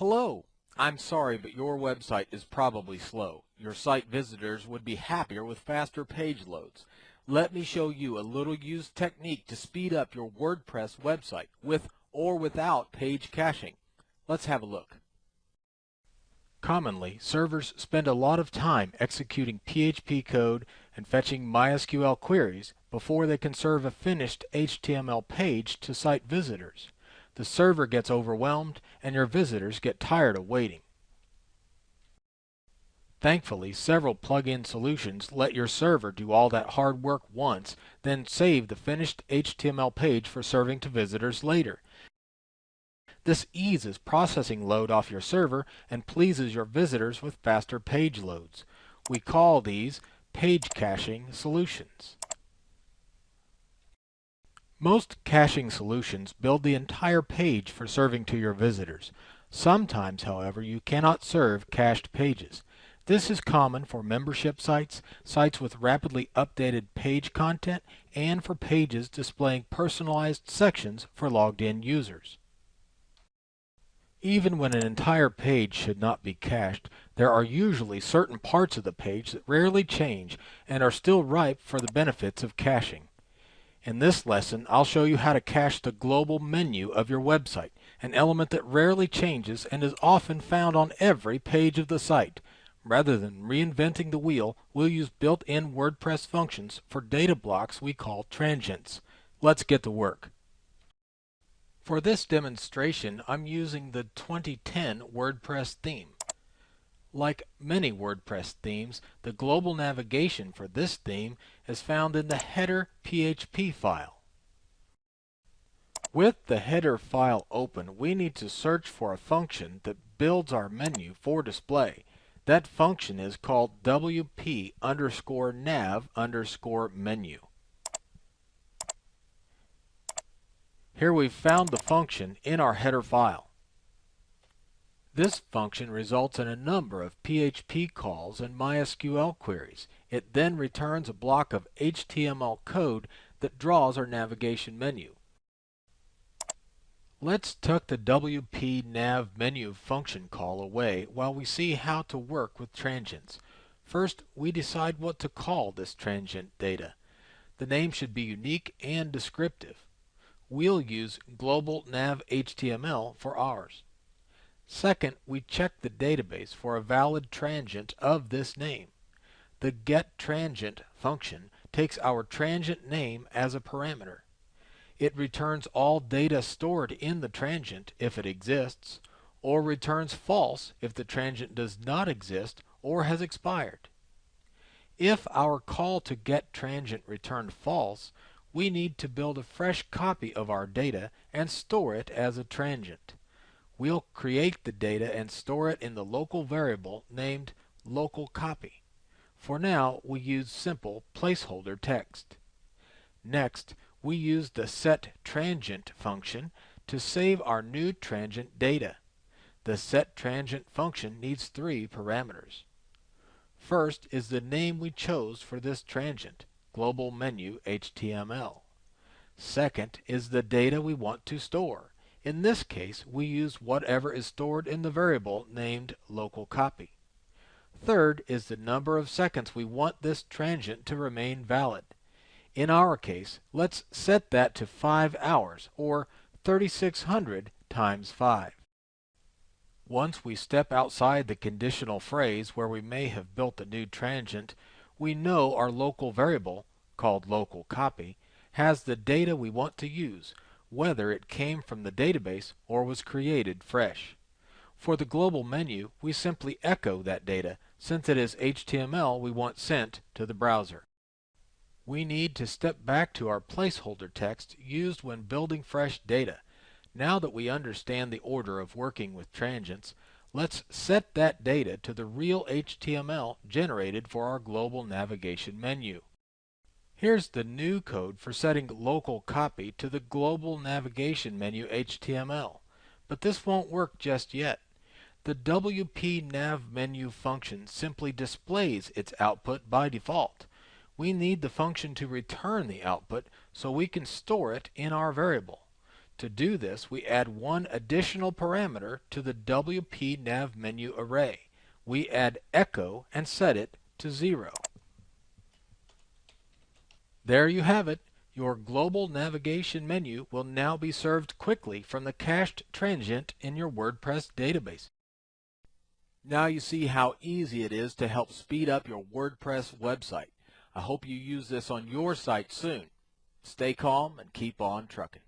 Hello. I'm sorry, but your website is probably slow. Your site visitors would be happier with faster page loads. Let me show you a little used technique to speed up your WordPress website with or without page caching. Let's have a look. Commonly, servers spend a lot of time executing PHP code and fetching MySQL queries before they can serve a finished HTML page to site visitors. The server gets overwhelmed and your visitors get tired of waiting. Thankfully, several plug-in solutions let your server do all that hard work once, then save the finished HTML page for serving to visitors later. This eases processing load off your server and pleases your visitors with faster page loads. We call these page caching solutions. Most caching solutions build the entire page for serving to your visitors. Sometimes, however, you cannot serve cached pages. This is common for membership sites, sites with rapidly updated page content, and for pages displaying personalized sections for logged in users. Even when an entire page should not be cached, there are usually certain parts of the page that rarely change and are still ripe for the benefits of caching. In this lesson, I'll show you how to cache the global menu of your website, an element that rarely changes and is often found on every page of the site. Rather than reinventing the wheel, we'll use built-in WordPress functions for data blocks we call transients. Let's get to work. For this demonstration, I'm using the 2010 WordPress theme. Like many WordPress themes, the global navigation for this theme is found in the header PHP file. With the header file open, we need to search for a function that builds our menu for display. That function is called wp underscore nav underscore menu. Here we've found the function in our header file. This function results in a number of PHP calls and MySQL queries. It then returns a block of HTML code that draws our navigation menu. Let's tuck the WP nav menu function call away while we see how to work with transients. First, we decide what to call this transient data. The name should be unique and descriptive. We'll use global nav HTML for ours. Second, we check the database for a valid transient of this name. The getTransient function takes our transient name as a parameter. It returns all data stored in the transient if it exists, or returns false if the transient does not exist or has expired. If our call to getTransient returned false, we need to build a fresh copy of our data and store it as a transient. We'll create the data and store it in the local variable named local copy. For now, we use simple placeholder text. Next, we use the setTransient function to save our new transient data. The setTransient function needs three parameters. First is the name we chose for this transient, global menu HTML. Second is the data we want to store. In this case, we use whatever is stored in the variable named local copy. Third is the number of seconds we want this transient to remain valid. In our case, let's set that to 5 hours, or 3600 times 5. Once we step outside the conditional phrase where we may have built a new transient, we know our local variable, called local copy, has the data we want to use, whether it came from the database or was created fresh. For the global menu, we simply echo that data since it is HTML we want sent to the browser we need to step back to our placeholder text used when building fresh data. Now that we understand the order of working with transients, let's set that data to the real HTML generated for our global navigation menu. Here's the new code for setting local copy to the global navigation menu HTML. But this won't work just yet. The WP nav menu function simply displays its output by default we need the function to return the output so we can store it in our variable. To do this, we add one additional parameter to the WP Nav menu array. We add echo and set it to 0. There you have it. Your global navigation menu will now be served quickly from the cached transient in your WordPress database. Now you see how easy it is to help speed up your WordPress website. I hope you use this on your site soon. Stay calm and keep on trucking.